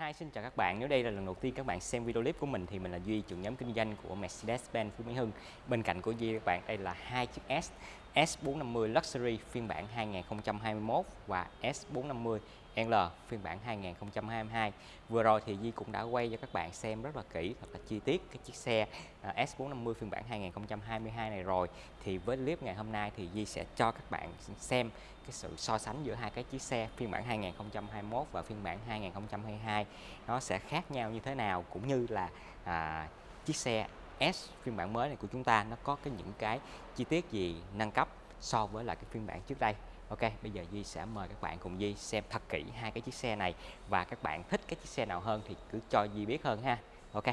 Hi, xin chào các bạn. Nếu đây là lần đầu tiên các bạn xem video clip của mình thì mình là Duy, trưởng nhóm kinh doanh của Mercedes-Benz Phú Mỹ Hưng. Bên cạnh của Duy các bạn đây là hai chiếc S S450 Luxury phiên bản 2021 và S450 L phiên bản 2022. Vừa rồi thì Di cũng đã quay cho các bạn xem rất là kỹ thật là chi tiết cái chiếc xe à, S450 phiên bản 2022 này rồi. Thì với clip ngày hôm nay thì Di sẽ cho các bạn xem cái sự so sánh giữa hai cái chiếc xe phiên bản 2021 và phiên bản 2022 nó sẽ khác nhau như thế nào cũng như là à, chiếc xe S phiên bản mới này của chúng ta nó có cái những cái chi tiết gì nâng cấp so với lại cái phiên bản trước đây Ok, bây giờ Duy sẽ mời các bạn cùng Duy xem thật kỹ hai cái chiếc xe này và các bạn thích cái chiếc xe nào hơn thì cứ cho Duy biết hơn ha. Ok.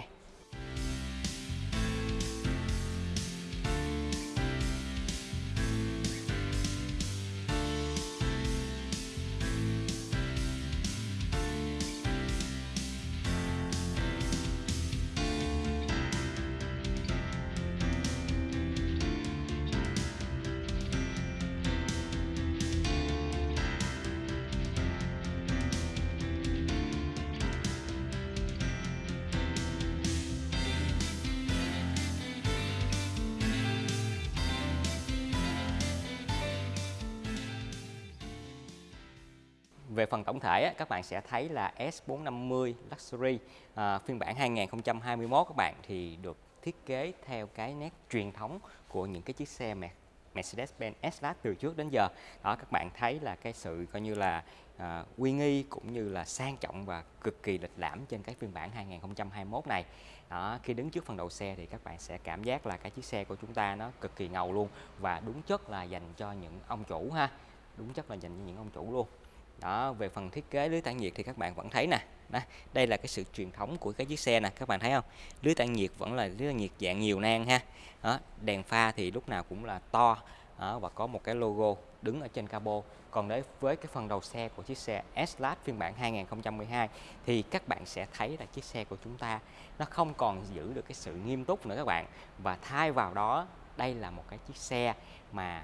Về á, các bạn sẽ thấy là S450 Luxury à, phiên bản 2021 các bạn thì được thiết kế theo cái nét truyền thống của những cái chiếc xe Mercedes-Benz S-Class từ trước đến giờ. Đó các bạn thấy là cái sự coi như là à, uy nghi cũng như là sang trọng và cực kỳ lịch lãm trên cái phiên bản 2021 này. Đó, khi đứng trước phần đầu xe thì các bạn sẽ cảm giác là cái chiếc xe của chúng ta nó cực kỳ ngầu luôn và đúng chất là dành cho những ông chủ ha. Đúng chất là dành cho những ông chủ luôn đó về phần thiết kế lưới tản nhiệt thì các bạn vẫn thấy nè. Đó, đây là cái sự truyền thống của cái chiếc xe nè các bạn thấy không? Lưới tản nhiệt vẫn là lưới tản nhiệt dạng nhiều nang ha. Đó, đèn pha thì lúc nào cũng là to đó, và có một cái logo đứng ở trên cabo. Còn đấy với cái phần đầu xe của chiếc xe S-Class phiên bản 2012 thì các bạn sẽ thấy là chiếc xe của chúng ta nó không còn giữ được cái sự nghiêm túc nữa các bạn. Và thay vào đó đây là một cái chiếc xe mà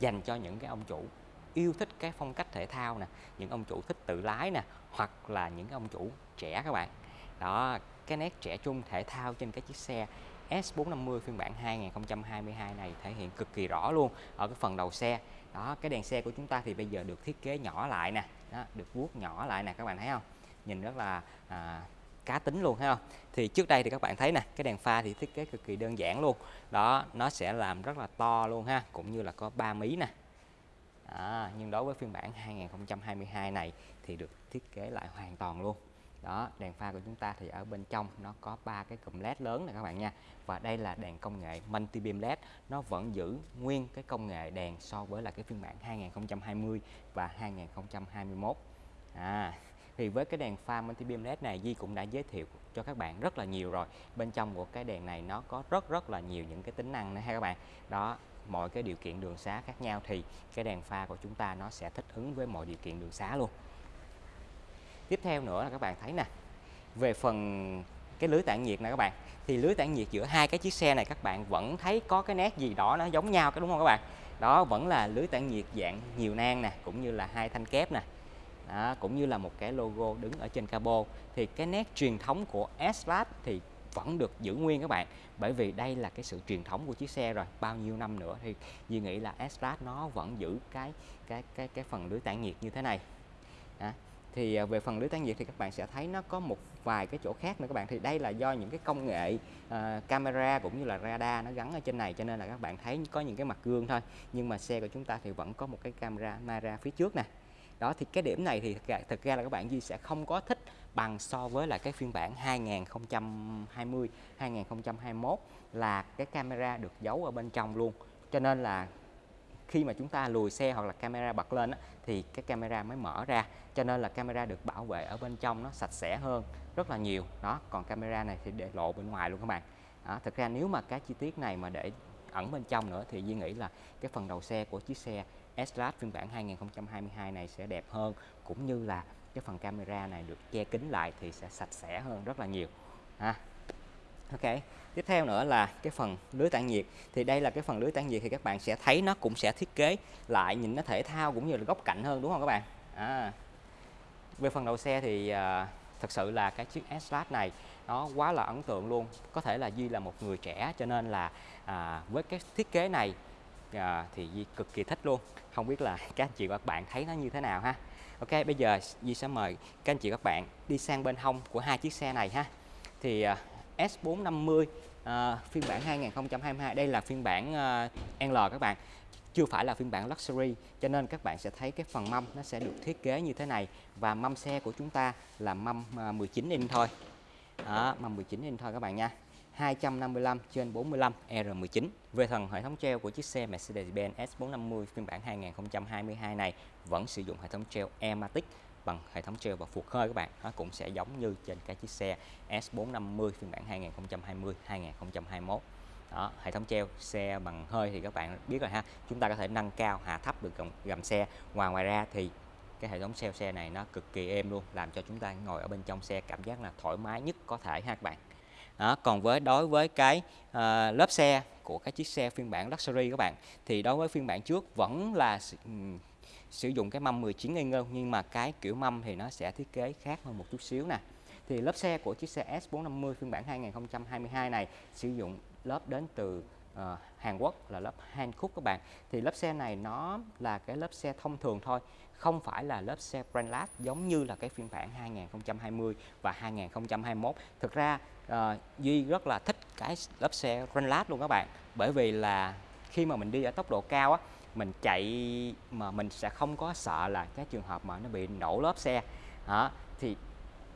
dành cho những cái ông chủ yêu thích cái phong cách thể thao nè những ông chủ thích tự lái nè hoặc là những ông chủ trẻ các bạn. Đó cái nét trẻ trung thể thao trên cái chiếc xe S450 phiên bản 2022 này thể hiện cực kỳ rõ luôn ở cái phần đầu xe. Đó cái đèn xe của chúng ta thì bây giờ được thiết kế nhỏ lại nè đó, được vuốt nhỏ lại nè các bạn thấy không? Nhìn rất là à, cá tính luôn thấy không? Thì trước đây thì các bạn thấy nè cái đèn pha thì thiết kế cực kỳ đơn giản luôn. Đó nó sẽ làm rất là to luôn ha cũng như là có ba mí nè à, nhưng đối với phiên bản 2022 này thì được thiết kế lại hoàn toàn luôn. Đó đèn pha của chúng ta thì ở bên trong nó có ba cái cụm led lớn này các bạn nha. Và đây là đèn công nghệ multi beam led. Nó vẫn giữ nguyên cái công nghệ đèn so với là cái phiên bản 2020 và 2021 à thì với cái đèn pha multi beam led này Di cũng đã giới thiệu cho các bạn rất là nhiều rồi. Bên trong của cái đèn này nó có rất rất là nhiều những cái tính năng này ha các bạn. Đó mọi cái điều kiện đường xá khác nhau thì cái đèn pha của chúng ta nó sẽ thích ứng với mọi điều kiện đường xá luôn. Tiếp theo nữa là các bạn thấy nè về phần cái lưới tản nhiệt nè các bạn thì lưới tản nhiệt giữa hai cái chiếc xe này các bạn vẫn thấy có cái nét gì đó nó giống nhau cái đúng không các bạn? Đó vẫn là lưới tản nhiệt dạng nhiều nang nè cũng như là hai thanh kép nè. Đó, cũng như là một cái logo đứng ở trên cabo. Thì cái nét truyền thống của s thì vẫn được giữ nguyên các bạn. Bởi vì đây là cái sự truyền thống của chiếc xe rồi bao nhiêu năm nữa thì Duy nghĩ là S-Class nó vẫn giữ cái cái cái cái phần lưới tản nhiệt như thế này. À, thì về phần lưới tản nhiệt thì các bạn sẽ thấy nó có một vài cái chỗ khác nữa các bạn. Thì đây là do những cái công nghệ uh, camera cũng như là radar nó gắn ở trên này cho nên là các bạn thấy có những cái mặt gương thôi. Nhưng mà xe của chúng ta thì vẫn có một cái camera Mara phía trước nè. Đó thì cái điểm này thì thực ra là các bạn Duy sẽ không có thích bằng so với lại cái phiên bản 2020 2021 là cái camera được giấu ở bên trong luôn. Cho nên là khi mà chúng ta lùi xe hoặc là camera bật lên á, thì cái camera mới mở ra. Cho nên là camera được bảo vệ ở bên trong nó sạch sẽ hơn rất là nhiều. Đó còn camera này thì để lộ bên ngoài luôn các bạn. Đó, thực ra nếu mà cái chi tiết này mà để ẩn bên trong nữa thì Duy nghĩ là cái phần đầu xe của chiếc xe S-Class phiên bản 2022 này sẽ đẹp hơn cũng như là cái phần camera này được che kín lại thì sẽ sạch sẽ hơn rất là nhiều ha. Ok tiếp theo nữa là cái phần lưới tản nhiệt. Thì đây là cái phần lưới tản nhiệt thì các bạn sẽ thấy nó cũng sẽ thiết kế lại nhìn nó thể thao cũng như là góc cạnh hơn đúng không các bạn? À, về phần đầu xe thì à, thật sự là cái chiếc s này nó quá là ấn tượng luôn. Có thể là Duy là một người trẻ cho nên là à, với cái thiết kế này à, thì Duy cực kỳ thích luôn. Không biết là các anh chị và các bạn thấy nó như thế nào ha? Ok bây giờ Di sẽ mời các anh chị các bạn đi sang bên hông của hai chiếc xe này ha. Thì uh, S450 uh, phiên bản 2022 đây là phiên bản uh, L các bạn. Chưa phải là phiên bản luxury cho nên các bạn sẽ thấy cái phần mâm nó sẽ được thiết kế như thế này. Và mâm xe của chúng ta là mâm 19 à, inch thôi. Đó, mâm 19 inch thôi các bạn nha. 255 trên 45 R19 về phần hệ thống treo của chiếc xe Mercedes-Benz S450 phiên bản 2022 này vẫn sử dụng hệ thống treo Ematic bằng hệ thống treo và phuộc hơi các bạn. Nó cũng sẽ giống như trên cái chiếc xe S450 phiên bản 2020 2021 đó hệ thống treo xe bằng hơi thì các bạn biết rồi ha. Chúng ta có thể nâng cao hạ thấp được gầm, gầm xe. Ngoài ngoài ra thì cái hệ thống treo xe này nó cực kỳ êm luôn làm cho chúng ta ngồi ở bên trong xe cảm giác là thoải mái nhất có thể ha các bạn đó, còn với đối với cái uh, lớp xe của các chiếc xe phiên bản luxury các bạn thì đối với phiên bản trước vẫn là um, sử dụng cái mâm 19 inch nhưng mà cái kiểu mâm thì nó sẽ thiết kế khác hơn một chút xíu nè. Thì lớp xe của chiếc xe S450 phiên bản 2022 này sử dụng lớp đến từ uh, Hàn Quốc là lớp Hankook các bạn. Thì lớp xe này nó là cái lớp xe thông thường thôi không phải là lớp xe Brandless giống như là cái phiên bản 2020 và 2021 thực ra uh, Duy rất là thích cái lớp xe Brandless luôn các bạn. Bởi vì là khi mà mình đi ở tốc độ cao á mình chạy mà mình sẽ không có sợ là cái trường hợp mà nó bị nổ lớp xe. Hả? Thì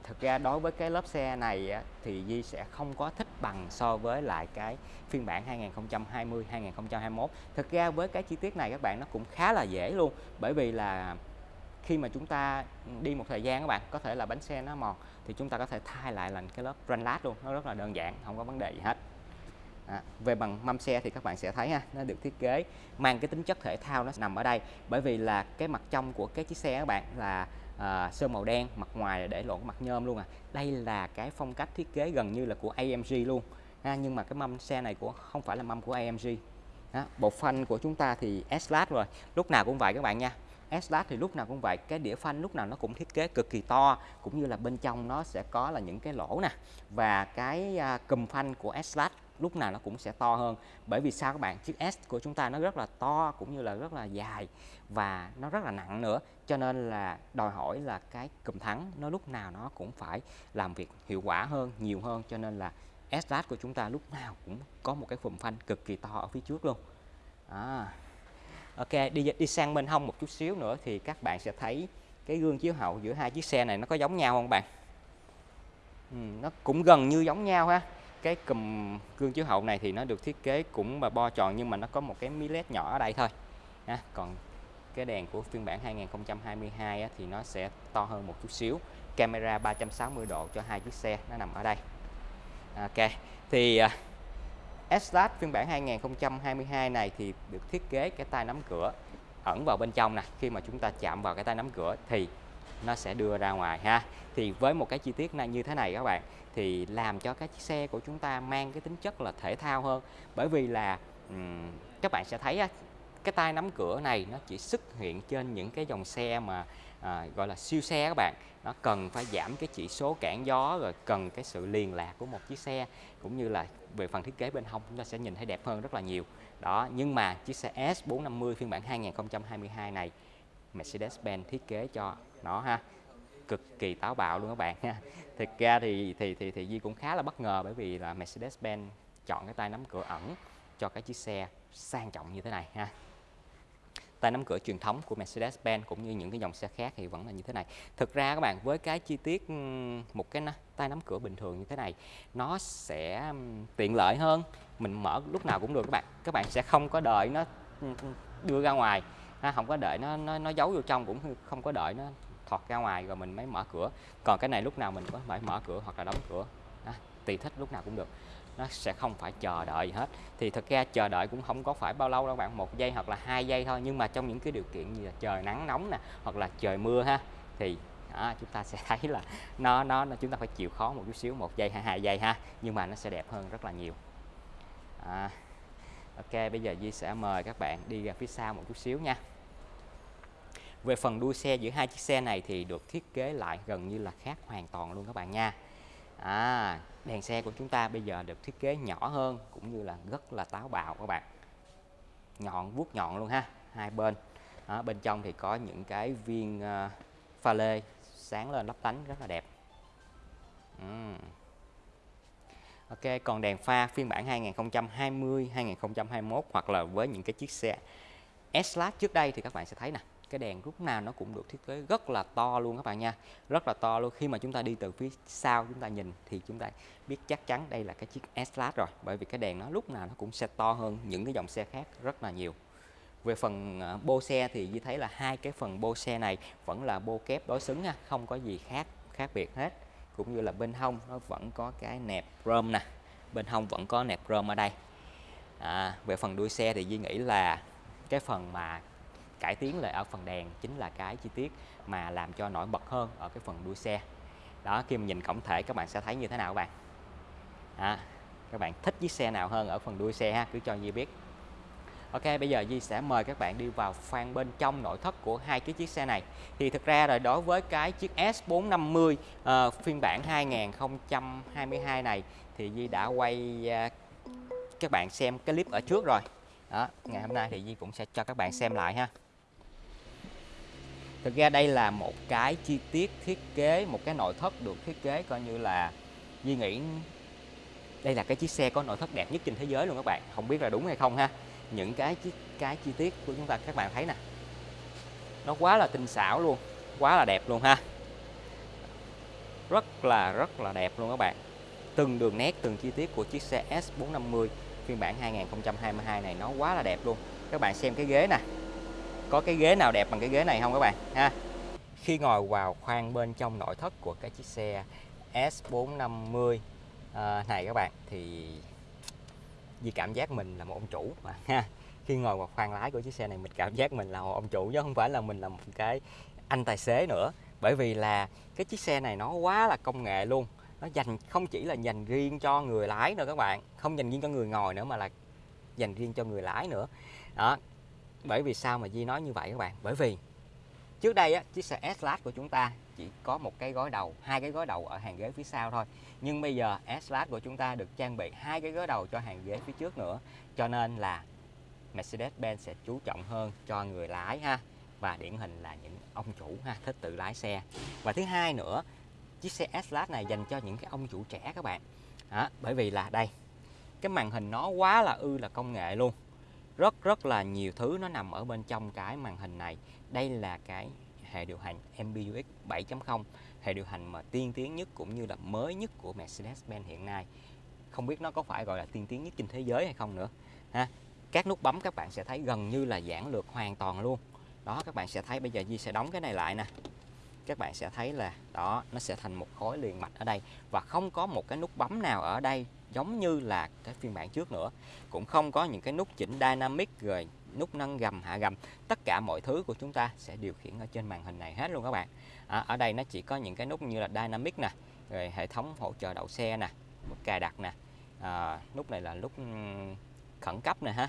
thực ra đối với cái lớp xe này thì Di sẽ không có thích bằng so với lại cái phiên bản 2020 2021 thực ra với cái chi tiết này các bạn nó cũng khá là dễ luôn. Bởi vì là khi mà chúng ta đi một thời gian các bạn có thể là bánh xe nó mòn thì chúng ta có thể thay lại là cái lớp Brandlast luôn nó rất là đơn giản không có vấn đề gì hết. À, về bằng mâm xe thì các bạn sẽ thấy ha nó được thiết kế mang cái tính chất thể thao nó nằm ở đây. Bởi vì là cái mặt trong của cái chiếc xe các bạn là à, sơn màu đen mặt ngoài để lộ mặt nhôm luôn à. Đây là cái phong cách thiết kế gần như là của AMG luôn. Ha, nhưng mà cái mâm xe này của không phải là mâm của AMG ha, bộ phanh của chúng ta thì S-Class rồi lúc nào cũng vậy các bạn nha. S-Class thì lúc nào cũng vậy. Cái đĩa phanh lúc nào nó cũng thiết kế cực kỳ to, cũng như là bên trong nó sẽ có là những cái lỗ nè. Và cái à, cầm cùm phanh của S-Class lúc nào nó cũng sẽ to hơn. Bởi vì sao các bạn? Chiếc S của chúng ta nó rất là to, cũng như là rất là dài và nó rất là nặng nữa. Cho nên là đòi hỏi là cái cùm thắng nó lúc nào nó cũng phải làm việc hiệu quả hơn, nhiều hơn. Cho nên là s của chúng ta lúc nào cũng có một cái phùm phanh cực kỳ to ở phía trước luôn. À. Ok đi đi sang bên hông một chút xíu nữa thì các bạn sẽ thấy cái gương chiếu hậu giữa hai chiếc xe này nó có giống nhau không bạn? Ừ, nó cũng gần như giống nhau ha. Cái cùm gương chiếu hậu này thì nó được thiết kế cũng mà bo tròn nhưng mà nó có một cái mi led nhỏ ở đây thôi. Ha. còn cái đèn của phiên bản 2022 á, thì nó sẽ to hơn một chút xíu. Camera 360 độ cho hai chiếc xe nó nằm ở đây. Ok thì uh, S-Class phiên bản 2022 này thì được thiết kế cái tay nắm cửa ẩn vào bên trong nè. Khi mà chúng ta chạm vào cái tay nắm cửa thì nó sẽ đưa ra ngoài ha. Thì với một cái chi tiết này như thế này các bạn thì làm cho cái chiếc xe của chúng ta mang cái tính chất là thể thao hơn. Bởi vì là um, các bạn sẽ thấy á, cái tay nắm cửa này nó chỉ xuất hiện trên những cái dòng xe mà à, gọi là siêu xe các bạn. Nó cần phải giảm cái chỉ số cản gió rồi cần cái sự liền lạc của một chiếc xe cũng như là về phần thiết kế bên hông, chúng ta sẽ nhìn thấy đẹp hơn rất là nhiều. Đó, nhưng mà chiếc xe S450 phiên bản 2022 này, Mercedes-Benz thiết kế cho nó ha, cực kỳ táo bạo luôn các bạn ha. Thực ra thì thì thì thì Di cũng khá là bất ngờ bởi vì là Mercedes-Benz chọn cái tay nắm cửa ẩn cho cái chiếc xe sang trọng như thế này ha tay nắm cửa truyền thống của Mercedes-Benz cũng như những cái dòng xe khác thì vẫn là như thế này. Thực ra các bạn với cái chi tiết một cái tay nắm cửa bình thường như thế này nó sẽ tiện lợi hơn. Mình mở lúc nào cũng được các bạn. Các bạn sẽ không có đợi nó đưa ra ngoài, không có đợi nó nó, nó giấu vô trong cũng không có đợi nó thọt ra ngoài rồi mình mới mở cửa. Còn cái này lúc nào mình có phải mở cửa hoặc là đóng cửa. Tùy thích lúc nào cũng được nó sẽ không phải chờ đợi gì hết. Thì thật ra chờ đợi cũng không có phải bao lâu đâu bạn một giây hoặc là hai giây thôi. Nhưng mà trong những cái điều kiện như là trời nắng nóng nè hoặc là trời mưa ha thì đó, chúng ta sẽ thấy là nó nó chúng ta phải chịu khó một chút xíu một giây hay hai giây ha. Nhưng mà nó sẽ đẹp hơn rất là nhiều. À, ok bây giờ Di sẽ mời các bạn đi ra phía sau một chút xíu nha. Về phần đuôi xe giữa hai chiếc xe này thì được thiết kế lại gần như là khác hoàn toàn luôn các bạn nha. À, đèn xe của chúng ta bây giờ được thiết kế nhỏ hơn cũng như là rất là táo bạo các bạn. Nhọn vuốt nhọn luôn ha hai bên. Đó, bên trong thì có những cái viên uh, pha lê sáng lên lấp lánh rất là đẹp. Uhm. Ok còn đèn pha phiên bản 2020 2021 hoặc là với những cái chiếc xe S-Class trước đây thì các bạn sẽ thấy nè cái đèn lúc nào nó cũng được thiết kế rất là to luôn các bạn nha. Rất là to luôn. Khi mà chúng ta đi từ phía sau chúng ta nhìn thì chúng ta biết chắc chắn đây là cái chiếc S-Class rồi. Bởi vì cái đèn nó lúc nào nó cũng sẽ to hơn những cái dòng xe khác rất là nhiều. Về phần à, bô xe thì Duy thấy là hai cái phần bô xe này vẫn là bô kép đối xứng nha không có gì khác khác biệt hết. Cũng như là bên hông nó vẫn có cái nẹp rơm nè. Bên hông vẫn có nẹp rơm ở đây. À, về phần đuôi xe thì Duy nghĩ là cái phần mà cải tiến lại ở phần đèn chính là cái chi tiết mà làm cho nổi bật hơn ở cái phần đuôi xe. Đó khi mà nhìn tổng thể các bạn sẽ thấy như thế nào các bạn? À, các bạn thích chiếc xe nào hơn ở phần đuôi xe ha? Cứ cho di biết. Ok bây giờ Di sẽ mời các bạn đi vào khoang bên trong nội thất của hai cái chiếc xe này. Thì thực ra rồi đối với cái chiếc S450 uh, ờ, phiên bản 2022 này thì Di đã quay uh, các bạn xem cái clip ở trước rồi. Đó ngày hôm nay thì Di cũng sẽ cho các bạn xem lại ha thực ra đây là một cái chi tiết thiết kế, một cái nội thất được thiết kế coi như là Duy nghĩ đây là cái chiếc xe có nội thất đẹp nhất trên thế giới luôn các bạn. Không biết là đúng hay không ha? Những cái chiếc cái chi tiết của chúng ta, các bạn thấy nè. Nó quá là tinh xảo luôn, quá là đẹp luôn ha. Rất là rất là đẹp luôn các bạn. Từng đường nét, từng chi tiết của chiếc xe S450 phiên bản 2022 này nó quá là đẹp luôn. Các bạn xem cái ghế nè có cái ghế nào đẹp bằng cái ghế này không các bạn ha? Khi ngồi vào khoang bên trong nội thất của cái chiếc xe S450 à, ờ, này các bạn thì vì cảm giác mình là một ông chủ mà ha? Khi ngồi vào khoang lái của chiếc xe này mình cảm giác mình là một ông chủ chứ không phải là mình là một cái anh tài xế nữa. Bởi vì là cái chiếc xe này nó quá là công nghệ luôn nó dành không chỉ là dành riêng cho người lái nữa các bạn không dành riêng cho người ngồi nữa mà là dành riêng cho người lái nữa. Đó bởi vì sao mà Di nói như vậy các bạn? Bởi vì trước đây á, chiếc xe S-Class của chúng ta chỉ có một cái gói đầu hai cái gói đầu ở hàng ghế phía sau thôi. Nhưng bây giờ S-Class của chúng ta được trang bị hai cái gói đầu cho hàng ghế phía trước nữa. Cho nên là Mercedes-Benz sẽ chú trọng hơn cho người lái ha và điển hình là những ông chủ ha thích tự lái xe. Và thứ hai nữa chiếc xe S-Class này dành cho những cái ông chủ trẻ các bạn. Đó, bởi vì là đây cái màn hình nó quá là ư là công nghệ luôn rất rất là nhiều thứ nó nằm ở bên trong cái màn hình này. Đây là cái hệ điều hành MBUX 7.0 hệ điều hành mà tiên tiến nhất cũng như là mới nhất của Mercedes-Benz hiện nay. Không biết nó có phải gọi là tiên tiến nhất trên thế giới hay không nữa, ha? Các nút bấm các bạn sẽ thấy gần như là giãn lược hoàn toàn luôn. Đó, các bạn sẽ thấy bây giờ Di sẽ đóng cái này lại nè. Các bạn sẽ thấy là, đó, nó sẽ thành một khối liền mạch ở đây. Và không có một cái nút bấm nào ở đây giống như là cái phiên bản trước nữa. Cũng không có những cái nút chỉnh dynamic rồi nút nâng gầm hạ gầm. Tất cả mọi thứ của chúng ta sẽ điều khiển ở trên màn hình này hết luôn các bạn. À, ở đây nó chỉ có những cái nút như là dynamic nè rồi hệ thống hỗ trợ đậu xe nè cài đặt nè. À, nút này là nút ừ, khẩn cấp nè ha.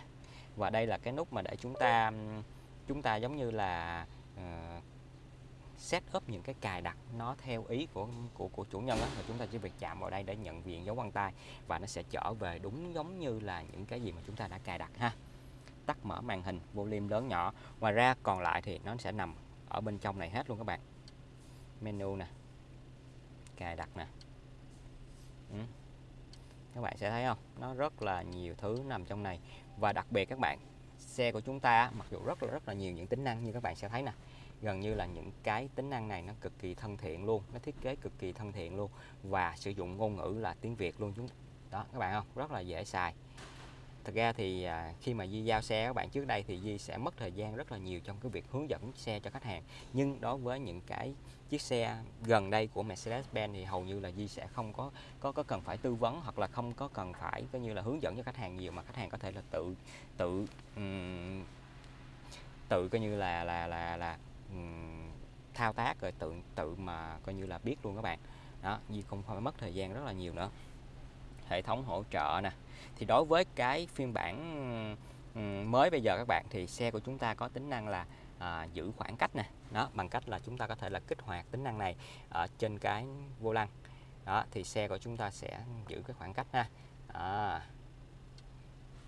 Và đây là cái nút mà để chúng ta ừ, chúng ta giống như là uh, set up những cái cài đặt nó theo ý của của của chủ nhân đó và chúng ta chỉ việc chạm vào đây để nhận diện dấu vân tay và nó sẽ trở về đúng giống như là những cái gì mà chúng ta đã cài đặt ha. Tắt mở màn hình, volume lớn nhỏ. Ngoài ra còn lại thì nó sẽ nằm ở bên trong này hết luôn các bạn. Menu nè, cài đặt nè. Ừ. các bạn sẽ thấy không? Nó rất là nhiều thứ nằm trong này. Và đặc biệt các bạn, xe của chúng ta mặc dù rất là rất là nhiều những tính năng như các bạn sẽ thấy nè gần như là những cái tính năng này nó cực kỳ thân thiện luôn nó thiết kế cực kỳ thân thiện luôn và sử dụng ngôn ngữ là tiếng Việt luôn chúng đó các bạn không? Rất là dễ xài. Thật ra thì à, khi mà Di giao xe các bạn trước đây thì Di sẽ mất thời gian rất là nhiều trong cái việc hướng dẫn xe cho khách hàng. Nhưng đối với những cái chiếc xe gần đây của Mercedes-Benz thì hầu như là Di sẽ không có có có cần phải tư vấn hoặc là không có cần phải coi như là hướng dẫn cho khách hàng nhiều mà khách hàng có thể là tự tự um, tự coi như là là là là thao tác rồi tự tự mà coi như là biết luôn các bạn. Đó nhưng không phải mất thời gian rất là nhiều nữa. Hệ thống hỗ trợ nè. Thì đối với cái phiên bản mới bây giờ các bạn thì xe của chúng ta có tính năng là à, giữ khoảng cách nè. Đó bằng cách là chúng ta có thể là kích hoạt tính năng này ở trên cái vô lăng. Đó thì xe của chúng ta sẽ giữ cái khoảng cách ha. À,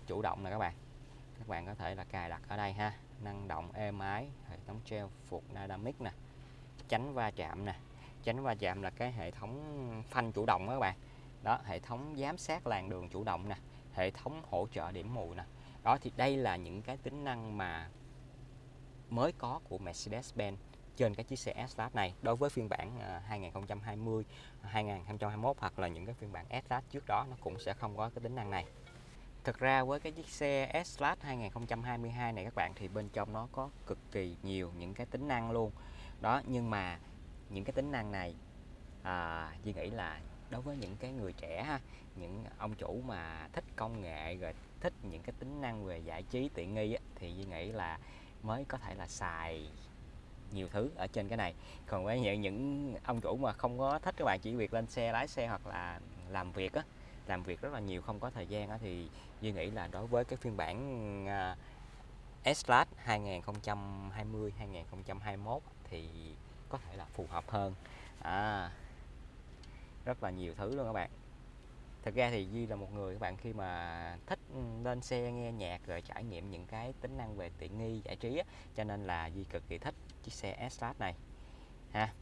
chủ động nè các bạn. Các bạn có thể là cài đặt ở đây ha năng động êm ái hệ thống treo phục dynamic nè tránh va chạm nè. Tránh va chạm là cái hệ thống phanh chủ động đó các bạn. Đó hệ thống giám sát làn đường chủ động nè hệ thống hỗ trợ điểm mù nè. Đó thì đây là những cái tính năng mà mới có của Mercedes-Benz trên cái chiếc xe S-Class này. Đối với phiên bản à, 2020, 2021 hoặc là những cái phiên bản S-Class trước đó nó cũng sẽ không có cái tính năng này. Thực ra với cái chiếc xe S-Class 2022 này các bạn thì bên trong nó có cực kỳ nhiều những cái tính năng luôn. Đó nhưng mà những cái tính năng này à, Duy nghĩ là đối với những cái người trẻ ha, những ông chủ mà thích công nghệ rồi thích những cái tính năng về giải trí tiện nghi á, thì Duy nghĩ là mới có thể là xài nhiều thứ ở trên cái này còn với những những ông chủ mà không có thích các bạn chỉ việc lên xe lái xe hoặc là làm việc á làm việc rất là nhiều không có thời gian thì Duy nghĩ là đối với cái phiên bản uh, S-Class 2020 2021 thì có thể là phù hợp hơn. À, rất là nhiều thứ luôn các bạn. Thật ra thì Duy là một người các bạn khi mà thích lên xe nghe nhạc rồi trải nghiệm những cái tính năng về tiện nghi giải trí á, cho nên là Duy cực kỳ thích chiếc xe S-Class này ha.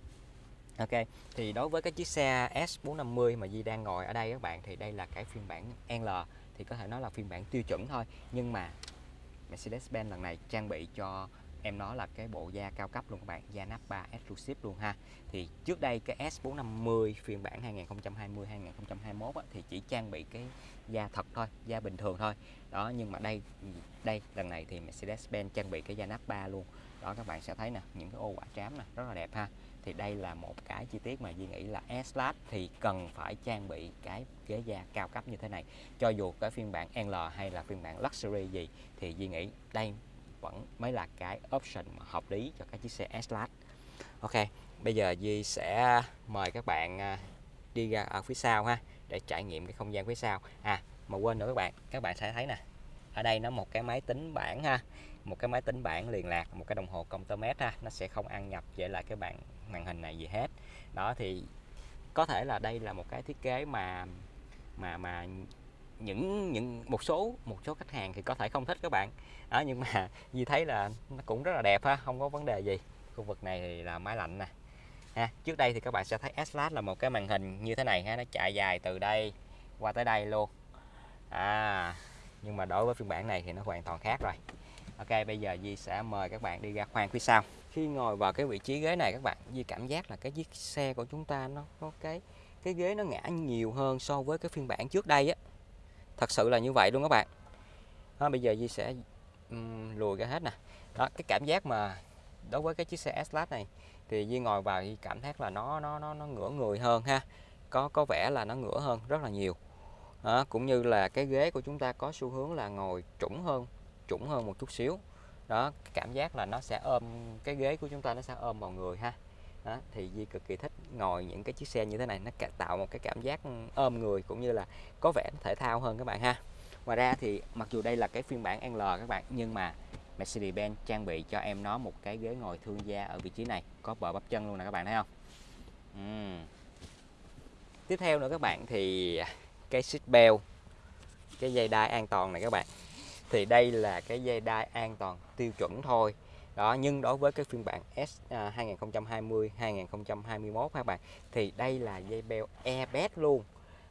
Ok thì đối với cái chiếc xe S450 mà Di đang ngồi ở đây các bạn thì đây là cái phiên bản L thì có thể nói là phiên bản tiêu chuẩn thôi. Nhưng mà Mercedes-Benz lần này trang bị cho em nó là cái bộ da cao cấp luôn các bạn da nắp 3 Exclusive luôn ha. Thì trước đây cái S450 phiên bản 2020 2021 á, thì chỉ trang bị cái da thật thôi da bình thường thôi. Đó nhưng mà đây đây lần này thì Mercedes-Benz trang bị cái da nắp 3 luôn. Đó các bạn sẽ thấy nè những cái ô quả trám nè rất là đẹp ha thì đây là một cái chi tiết mà Duy nghĩ là S-Class thì cần phải trang bị cái ghế da cao cấp như thế này. Cho dù cái phiên bản L hay là phiên bản Luxury gì, thì Duy nghĩ đây vẫn mới là cái option mà hợp lý cho các chiếc xe S-Class Ok, bây giờ Duy sẽ mời các bạn à, đi ra ở phía sau ha, để trải nghiệm cái không gian phía sau. À mà quên nữa các bạn các bạn sẽ thấy nè, ở đây nó một cái máy tính bảng ha, một cái máy tính bảng liền lạc, một cái đồng hồ công tơ mét ha, nó sẽ không ăn nhập, vậy là cái bạn màn hình này gì hết. Đó, thì có thể là đây là một cái thiết kế mà mà mà những những, một số một số khách hàng thì có thể không thích các bạn. Đó, nhưng mà như thấy là nó cũng rất là đẹp ha, không có vấn đề gì. Khu vực này thì là máy lạnh nè. Ha, trước đây thì các bạn sẽ thấy S là một cái màn hình như thế này ha, nó chạy dài từ đây qua tới đây luôn. À nhưng mà đối với phiên bản này thì nó hoàn toàn khác rồi. Ok, bây giờ Di sẽ mời các bạn đi ra khoang phía sau khi ngồi vào cái vị trí ghế này các bạn Di cảm giác là cái chiếc xe của chúng ta nó có cái cái ghế nó ngã nhiều hơn so với cái phiên bản trước đây á. Thật sự là như vậy luôn các bạn. Đó, bây giờ Di sẽ um, lùi ra hết nè. Đó cái cảm giác mà đối với cái chiếc xe S-Class này thì Di ngồi vào thì cảm thấy là nó nó nó nó ngửa người hơn ha. Có có vẻ là nó ngửa hơn rất là nhiều. Đó, cũng như là cái ghế của chúng ta có xu hướng là ngồi trũng hơn trũng hơn một chút xíu đó cảm giác là nó sẽ ôm cái ghế của chúng ta nó sẽ ôm vào người ha. Đó, thì Di cực kỳ thích ngồi những cái chiếc xe như thế này nó tạo một cái cảm giác ôm người cũng như là có vẻ thể thao hơn các bạn ha. Ngoài ra thì mặc dù đây là cái phiên bản L các bạn nhưng mà Mercedes-Benz trang bị cho em nó một cái ghế ngồi thương gia ở vị trí này có bờ bắp chân luôn nè các bạn thấy không? Uhm. tiếp theo nữa các bạn thì cái seat belt cái dây đai an toàn này các bạn thì đây là cái dây đai an toàn tiêu chuẩn thôi. Đó nhưng đối với cái phiên bản S à, 2020 2021 các bạn thì đây là dây beo airbag luôn.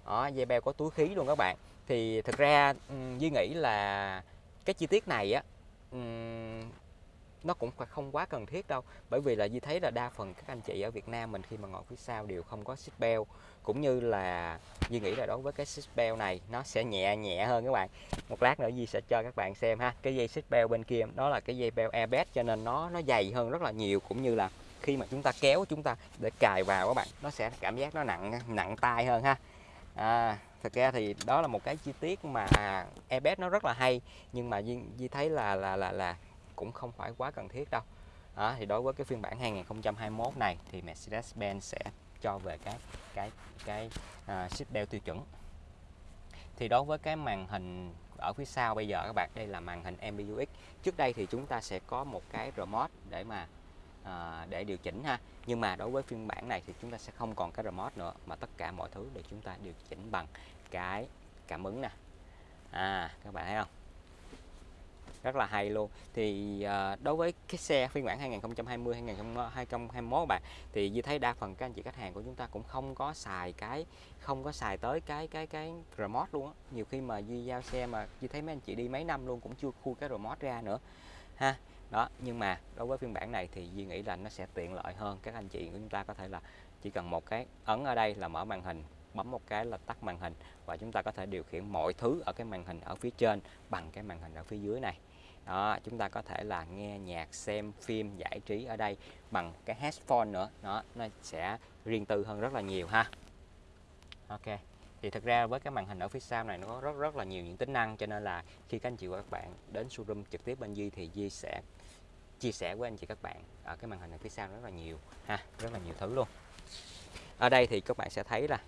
Đó, dây beo có túi khí luôn các bạn. Thì thực ra Duy nghĩ là cái chi tiết này á nó cũng không quá cần thiết đâu. Bởi vì là như thấy là đa phần các anh chị ở Việt Nam mình khi mà ngồi phía sau đều không có seat belt. Cũng như là Duy nghĩ là đối với cái seat belt này nó sẽ nhẹ nhẹ hơn các bạn. Một lát nữa Duy sẽ cho các bạn xem ha. Cái dây seat belt bên kia đó là cái dây belt airbag cho nên nó nó dày hơn rất là nhiều. Cũng như là khi mà chúng ta kéo chúng ta để cài vào các bạn nó sẽ cảm giác nó nặng nặng tay hơn ha. À, thực ra thì đó là một cái chi tiết mà airbag nó rất là hay. Nhưng mà Duy, Duy thấy là là là là cũng không phải quá cần thiết đâu. Đó, thì đối với cái phiên bản 2021 này thì Mercedes-Benz sẽ cho về cái cái cái uh, ship đeo tiêu chuẩn. Thì đối với cái màn hình ở phía sau bây giờ các bạn đây là màn hình MBUX trước đây thì chúng ta sẽ có một cái remote để mà à, để điều chỉnh ha. Nhưng mà đối với phiên bản này thì chúng ta sẽ không còn cái remote nữa mà tất cả mọi thứ để chúng ta điều chỉnh bằng cái cảm ứng nè. À các bạn thấy không? Rất là hay luôn. Thì à, đối với cái xe phiên bản 2020 2021 bạn thì như thấy đa phần các anh chị khách hàng của chúng ta cũng không có xài cái không có xài tới cái cái cái remote luôn á. Nhiều khi mà Di giao xe mà như thấy mấy anh chị đi mấy năm luôn cũng chưa khui cái remote ra nữa ha. Đó nhưng mà đối với phiên bản này thì Duy nghĩ là nó sẽ tiện lợi hơn. Các anh chị của chúng ta có thể là chỉ cần một cái ấn ở đây là mở màn hình bấm một cái là tắt màn hình và chúng ta có thể điều khiển mọi thứ ở cái màn hình ở phía trên bằng cái màn hình ở phía dưới này đó chúng ta có thể là nghe nhạc xem phim giải trí ở đây bằng cái headphone nữa. Đó nó sẽ riêng tư hơn rất là nhiều ha. Ok thì thực ra với cái màn hình ở phía sau này nó có rất rất là nhiều những tính năng cho nên là khi các anh chị và các bạn đến showroom trực tiếp bên Di thì Di sẽ chia sẻ với anh chị các bạn ở cái màn hình ở phía sau rất là nhiều ha rất là nhiều thứ luôn. Ở đây thì các bạn sẽ thấy là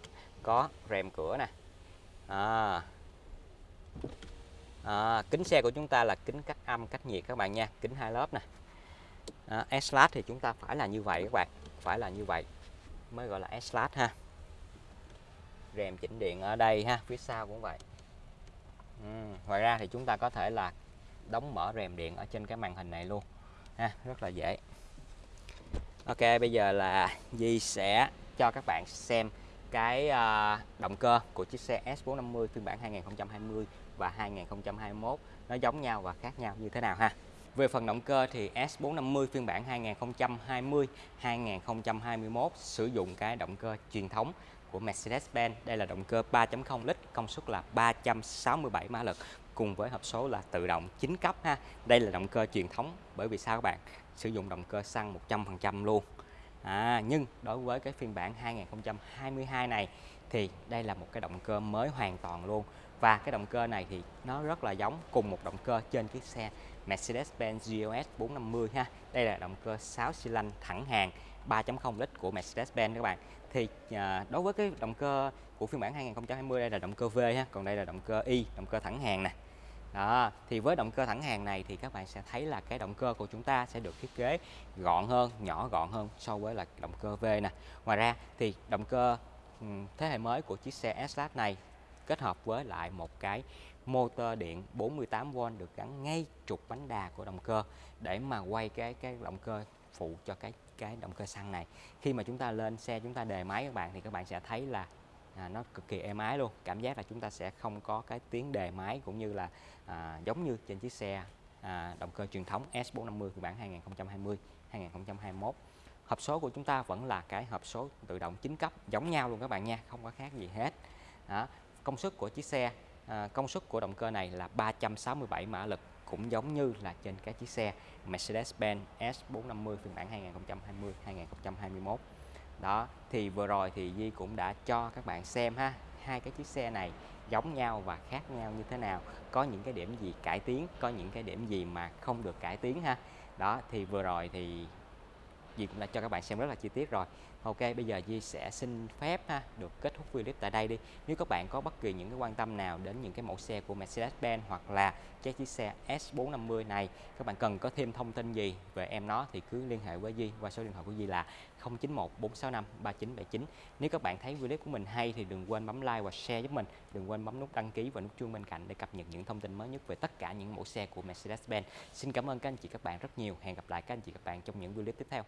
có rèm cửa nè. À, à, kính xe của chúng ta là kính cách âm cách nhiệt các bạn nha kính hai lớp nè. À, s thì chúng ta phải là như vậy các bạn phải là như vậy mới gọi là s ha. Rèm chỉnh điện ở đây ha phía sau cũng vậy. Ừ. ngoài ra thì chúng ta có thể là đóng mở rèm điện ở trên cái màn hình này luôn ha rất là dễ. Ok bây giờ là Di sẽ cho các bạn xem cái ờ, động cơ của chiếc xe S450 phiên bản 2020 và 2021 nó giống nhau và khác nhau như thế nào ha về phần động cơ thì S450 phiên bản 2020 2021 sử dụng cái động cơ truyền thống của Mercedes-Benz. Đây là động cơ 3.0 lít, công suất là 367 mã lực cùng với hộp số là tự động 9 cấp ha. Đây là động cơ truyền thống bởi vì sao các bạn? Sử dụng động cơ xăng 100% luôn. À, nhưng đối với cái phiên bản 2022 này thì đây là một cái động cơ mới hoàn toàn luôn và cái động cơ này thì nó rất là giống cùng một động cơ trên chiếc xe Mercedes-Benz GLS 450 ha. Đây là động cơ 6 xi lanh thẳng hàng 3.0 lít của Mercedes-Benz các bạn. Thì à, đối với cái động cơ của phiên bản 2020 đây là động cơ V ha, còn đây là động cơ Y, động cơ thẳng hàng nè. Đó, thì với động cơ thẳng hàng này thì các bạn sẽ thấy là cái động cơ của chúng ta sẽ được thiết kế gọn hơn, nhỏ gọn hơn so với là động cơ V nè. Ngoài ra thì động cơ thế hệ mới của chiếc xe S-Class này kết hợp với lại một cái motor điện 48V được gắn ngay trục bánh đà của động cơ để mà quay cái cái động cơ phụ cho cái cái động cơ xăng này. Khi mà chúng ta lên xe chúng ta đề máy các bạn thì các bạn sẽ thấy là à, nó cực kỳ êm ái luôn. Cảm giác là chúng ta sẽ không có cái tiếng đề máy cũng như là à, giống như trên chiếc xe à, động cơ truyền thống S450 phiên bản 2020 2021 hộp số của chúng ta vẫn là cái hộp số tự động 9 cấp giống nhau luôn các bạn nha không có khác gì hết. Đó công suất của chiếc xe à, công suất của động cơ này là 367 mã lực cũng giống như là trên cái chiếc xe Mercedes-Benz S450 phiên bản 2020 2021 đó thì vừa rồi thì Di cũng đã cho các bạn xem ha hai cái chiếc xe này giống nhau và khác nhau như thế nào có những cái điểm gì cải tiến có những cái điểm gì mà không được cải tiến ha. Đó thì vừa rồi thì Di cũng đã cho các bạn xem rất là chi tiết rồi. Ok, bây giờ Di sẽ xin phép ha, được kết thúc video clip tại đây đi. Nếu các bạn có bất kỳ những cái quan tâm nào đến những cái mẫu xe của Mercedes-Benz hoặc là chiếc xe S450 này, các bạn cần có thêm thông tin gì về em nó thì cứ liên hệ với Di qua số điện thoại của Di là 091 465 3979 Nếu các bạn thấy video của mình hay thì đừng quên bấm like và share giúp mình. Đừng quên bấm nút đăng ký và nút chuông bên cạnh để cập nhật những thông tin mới nhất về tất cả những mẫu xe của Mercedes-Benz. Xin cảm ơn các anh chị các bạn rất nhiều. Hẹn gặp lại các anh chị các bạn trong những video clip tiếp theo.